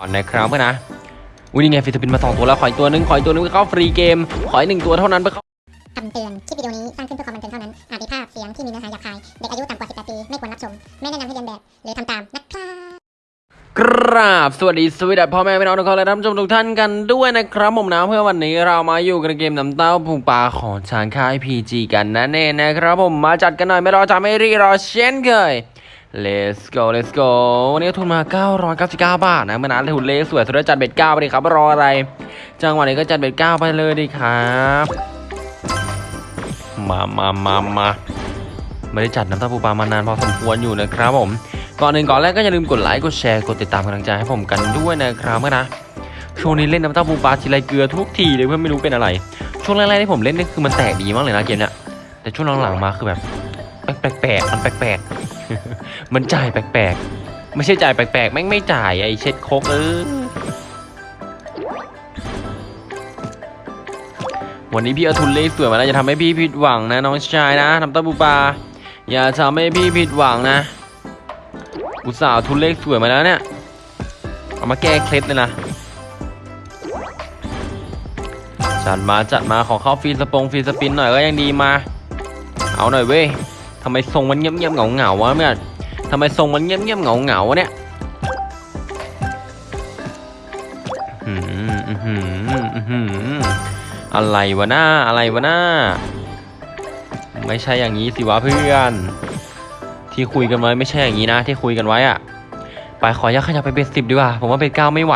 ก่อนนะครับเพื่อนนะอุ้ยนี่ไงฟิสปินมาสองตัวแล้ว ขออีกตัวหนึง ขออีกตัวหนึงไปเข้าฟรีเกม ขออีกหนึ่งตัวเท่านั้นไปเข้าคำเตือน คลิปวิดีโอนี้สร้างขึ้นเพื่อความบันเทิงเท่านั้น อาจมีภาพเสียงที่มีเนื้อหาหยาบคาย เด็กอายุต่ำกว่า 18 ปี ไม่ควรรับชม ไม่แนะนำให้เรียนแบบ หรือทำตามนะครับกราบสวัสดีสวัสดีพ่อแม่พี่น้องทุกคนและท่านผู้ชมทุกท่านกันด้วยนะครับผมนะเพื่อวันนี้เรามาอยู่กันเกมน้ำเต้าผูกปลาของชานค่าย PG กันนั่นเองนะครับผมมาจัดกันหน่อยไม่รอจะไม่รีรอเช่นเคย let's go let's go วันนี้ทุนมา 999 บาทนะเมื่อนั้นทุนเลสวยสุดแล้วจัดเบ็ดเก้าไปดิครับ รออะไร จังหวะนี้ก็จัดเบ็ดเก้าไปเลยดีครับ มามามามาไม่ได้จัดน้ำตาปูปลามานานพอสมควรอยู่นะครับผม ก่อนหนึ่งก่อนแรกก็อย่าลืมกดไลค์ กดแชร์ กดติดตามกำลังใจให้ผมกันด้วยนะครับเพื่อนนะช่วงนี้เล่นน้ำตาปูปลาทีไรเกลือทุกทีเลยเพื่อนไม่รู้เป็นอะไร ช่วงแรกๆที่ผมเล่นนี่คือมันแตกดีมากเลยนะเกมเนี้ยแต่ช่วงหลังๆมาคือแบบ แปลกๆมันแปลกๆ มันจ่ายแปลกๆ ไม่ใช่จ่ายแปลกๆ แม่งไม่จ่ายไอ้เช็ดโคกเออ วันนี้พี่เอาทุนเลขสวยมาแล้วจะทำให้พี่ผิดหวังนะน้องชายนะน้ำตาปูปาอย่าทำให้พี่ผิดหวังนะ อุตส่าห์ทุนเลขสวยมาแล้วเนี่ย เอามาแก้เคล็ดเลยนะจัดมาจัดมาขอเข้า free spin free spin หน่อยก็ยังดีมา เอาหน่อยเว้ย ทำไมทรงมันเงียบเงียบเหงาเหงาๆวะเพื่อนทำไมทรงมันเงียบเงียบเหงาเหงาๆวะเนี่ยอื้อหืออื้อหืออื้อหืออะไรวะหน้าอะไรวะหน้า ไม่ใช่อย่างนี้สิวะเพื่อน ที่คุยกันไว้ไม่ใช่อย่างนี้นะ ที่คุยกันไว้อะไปขออนุญาตขยับไป bet สิบดีกว่า ผมว่า bet เก้าไม่ไหว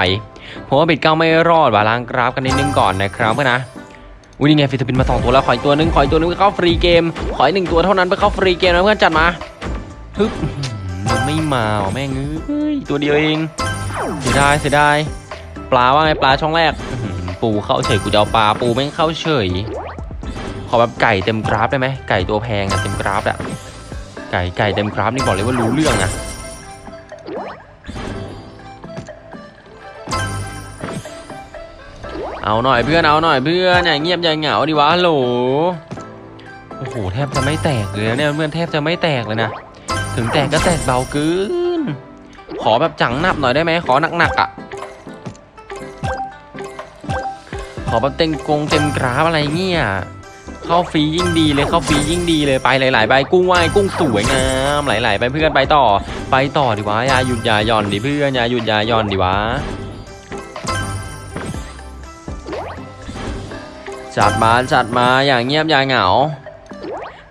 ผมว่า bet เก้าไม่รอดว่ะล้างกราฟกันนิดนึงก่อนนะครับเพื่อนนะ อุ้ยนี่ไง free spin มาสองตัวแล้วขออีกตัวหนึ่งขออีกตัวหนึ่งไปเข้าฟรีเกมขออีกหนึ่งตัวเท่านั้นไปเข้าฟรีเกมนะเพื่อนจัดมาฮึบมันไม่มาว่ะแม่งเอ้ยตัวเดียวเองเสียดายเสียดายปลาว่าไงปลาช่องแรกปูเข้าเฉยกูจะเอาปลาปูแม่งเข้าเฉยขอแบบไก่เต็มกราฟได้ไหมไก่ตัวแพงอะเต็มกราฟอะไก่ไก่เต็มกราฟนี่บอกเลยว่ารู้เรื่องนะ เอาหน่อยเพื่อนเอาหน่อยเพื่อนอย่าเงียบอย่าเหงาดิวะโหลโอ้โหแทบจะไม่แตกเลยเนี่ยเพื่อนแทบจะไม่แตกเลยนะถึงแตกก็แตกเบาเกินขอแบบจังหนับหน่อยได้ไหมขอหนักๆอะขอแบบเต็มกงเต็มกราฟอะไรเงี้ยเข้าฟรียิ่งดีเลยเข้าฟรียิ่งดีเลยไปหลายๆใบกุ้งว่ายกุ้งสวยงามหลายๆไปเพื่อนไปต่อ ไปต่อดิวะอย่าหยุดอย่าหย่อนดิเพื่อนอย่าหยุดอย่าหย่อนดิวะ จัดมาจัดมาอย่างเงียบอย่างเหงา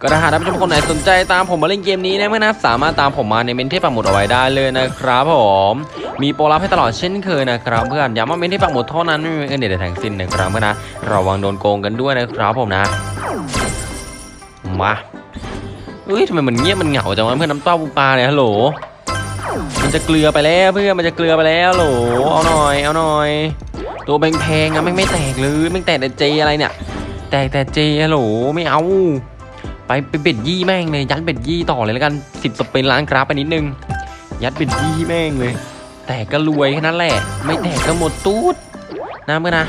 ก็ถ้าหากท่านผู้ชมคนไหนสนใจตามผมมาเล่นเกมนี้นะเพื่อนะสามารถตามผมมาในเมนเทปปักหมุดเอาไว้ได้เลยนะครับผมมีโปรลับให้ตลอดเช่นเคยนะครับเพื่อนย้ำว่าเมนเทปปักหมุดเท่านั้นไม่มีเงินเดือนทั้งสิ้นนะครับเพื่อนนะระวังโดนโกงกันด้วยนะครับผมนะมาเอ้ยทำไมมันเงียบมันเหงาจังวะเพื่อนน้ำเต้าปูปลาเนี่ยฮัลโหลมันจะเกลือไปแล้วเพื่อนมันจะเกลือไปแล้วฮัลโหลเอาหน่อยเอาหน่อย ตัวแพงๆอะไม่งไม่แตกเลยไม่งแตกแต่เจอะไรเนี่ย แตกแต่เจฮัลโหลไม่เอา ไปไปเบ็ดยี่แม่งเลยยัดเบ็ดยี่ต่อเลยแล้วกันสิบสเปนล้านกราฟไปนิดนึง ยัดเบ็ดยี่แม่งเลย แตกก็รวยแค่นั้นแหละ ไม่แตกก็หมดตูดนะเพื่อนนะ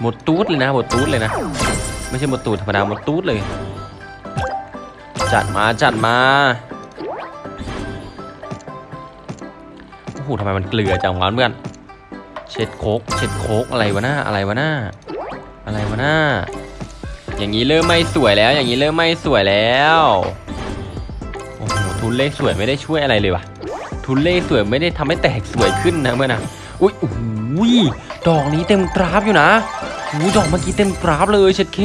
หมดตูดเลยนะหมดตูดเลยนะ ไม่ใช่หมดตูดธรรมดาหมดตูดเลย จัดมาจัดมาโอ้โหทำไมมันเกลือจังวะเพื่อน เช็ดโคกเช็ดโคกอะไรวะหน้าอะไรวะหน้าอะไรวะหน้า อย่างนี้เริ่มไม่สวยแล้ว อย่างนี้เริ่มไม่สวยแล้วโอ้โหทุนเลขสวยไม่ได้ช่วยอะไรเลยวะทุนเลขสวยไม่ได้ทำให้แตกสวยขึ้นนะเพื่อนะอุ้ยโอ้โหดอกนี้เต็มกราฟอยู่นะหูดอกเมื่อกี้เต็มกราฟเลยเช็ดเค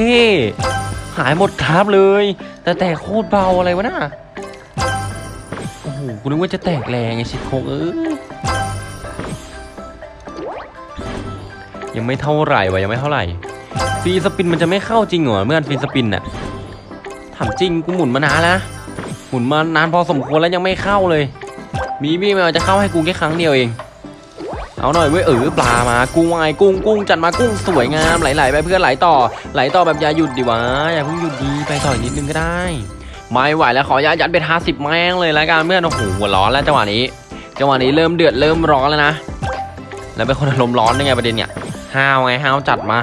หายหมดกราฟเลย แต่แตกโคตรเบาอะไรวะน่ะโอ้โหกูนึกว่าจะแตกแรงไงเช็ดโคงเออ ยังไม่เท่าไหร่วะยังไม่เท่าไหร่ฟรีสปินมันจะไม่เข้าจริงเหรอเมื่อนฟรีสปินน่ะถามจริงกูหมุนมานานแล้วนะหมุนมานานพอสมควรแล้วยังไม่เข้าเลย มีบี้มาจะเข้าให้กูแค่ครั้งเดียวเอง เอาหน่อยเว้ยเออปลามากุ้งวายกุ้งกุ้งจัดมากุ้งสวยงามไหลๆไปเพื่อนไหลต่อ ไหลต่อแบบอย่าหยุดดิวะอย่าเพิ่งหยุดดีไปต่ออีกนิดนึงก็ได้ไม่ไหวแล้วขอยัดยัดเป็นห้าสิบแม่งเลยแล้วกันเพื่อนโอ้โหหัวร้อนแล้วจังหวะนี้จังหวะนี้เริ่มเดือดเริ่มร้อนแล้วนะแล้วเป็นคนอารมณ์ร้อนได้ไงประเด็นเนี่ย ห้าวไงห้าวจัดมา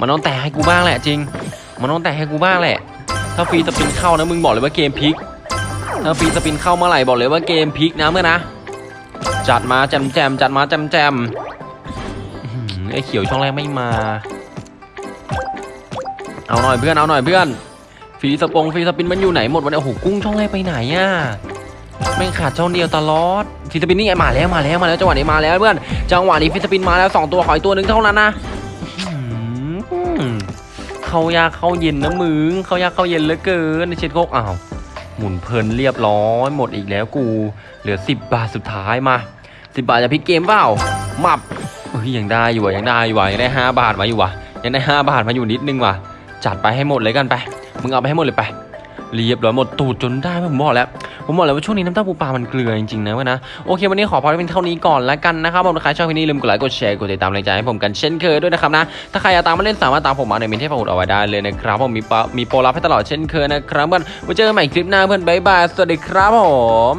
มันต้องแตะให้กูบ้างแหละจริง มันต้องแตะให้กูบ้างแหละ ถ้าฟรีสปินเข้านะมึงบอกเลยว่าเกมพลิก ถ้าฟรีสปินเข้าเมื่อไหร่บอกเลยว่าเกมพลิกนะเมื่อนะ จัดมาแจมแจมจัดมาแจมแจมไอ้เขียวช่องแรกไม่มา เอาหน่อยเพื่อนเอาหน่อยเพื่อนฟรีสปงฟรีสปินมันอยู่ไหนหมดวันนี้โอ้โหกุ้งช่องแรกไปไหนอะ แม่งขาดช่องเดียวตลอดฟรีสปินนี่มาแล้วมาแล้วมาแล้วจังหวะนี้มาแล้วเพื่อนจังหวะนี้ฟรีสปินมาแล้วสองตัวขออีกตัวหนึ่งเท่านั้นนะเขายากเข้าเย็นนะมึงเขายากเข้าเย็นเหลือเกินในเช็ดโคกอ้าวหมุนเพลินเรียบร้อยหมดอีกแล้วกู เหลือ 10 บาทสุดท้ายมา 10 บาทจะพลิกเกมเปล่ามับเฮ้ยยังได้อยู่ว่ะยังได้อยู่ว่ะยังได้ 5 บาทมาอยู่ว่ะยังได้ 5 บาทมาอยู่นิดนึงว่ะจัดไปให้หมดเลยกันไป มึงเอาไปให้หมดเลยไป เรียบร้อยหมดตูดจนได้ผมบอกแล้วผมบอกแล้วว่าช่วงนี้น้ำเต้าปูปลามันเกลือจริงๆนะเว้ยนะโอเค วันนี้ขอพอเป็นเท่านี้ก่อนแล้วกันนะครับผมถ้าใครชอบคลิปนี้ลืมกดไลค์กดแชร์กดติดตามแรงใจให้ผมกันเช่นเคยด้วยนะครับนะถ้าใครอยากตามมาเล่นสามารถตามผมมาในมินเทพหุ่นเอาไว้ได้เลยนะครับผมมีปมีโปรลับให้ตลอดเช่นเคยนะครับเพื่อนไว้เจอกันใหม่คลิปหน้าเพื่อนบ๊ายบายสวัสดีครับผม